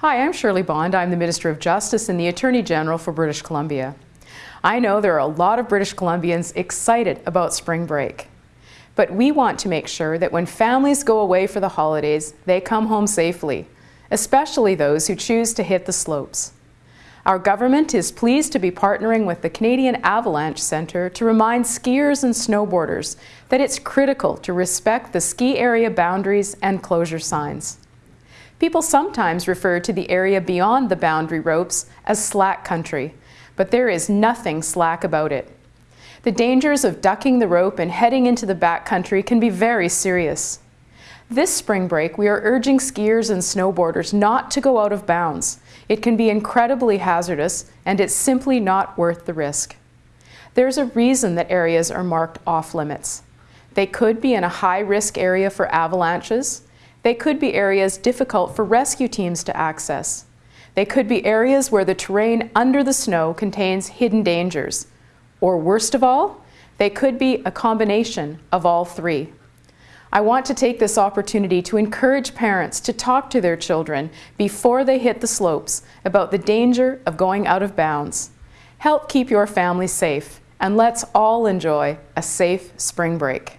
Hi, I'm Shirley Bond. I'm the Minister of Justice and the Attorney General for British Columbia. I know there are a lot of British Columbians excited about spring break. But we want to make sure that when families go away for the holidays, they come home safely, especially those who choose to hit the slopes. Our government is pleased to be partnering with the Canadian Avalanche Centre to remind skiers and snowboarders that it's critical to respect the ski area boundaries and closure signs. People sometimes refer to the area beyond the boundary ropes as slack country, but there is nothing slack about it. The dangers of ducking the rope and heading into the backcountry can be very serious. This spring break, we are urging skiers and snowboarders not to go out of bounds. It can be incredibly hazardous, and it's simply not worth the risk. There's a reason that areas are marked off limits. They could be in a high-risk area for avalanches, they could be areas difficult for rescue teams to access. They could be areas where the terrain under the snow contains hidden dangers. Or worst of all, they could be a combination of all three. I want to take this opportunity to encourage parents to talk to their children before they hit the slopes about the danger of going out of bounds. Help keep your family safe, and let's all enjoy a safe spring break.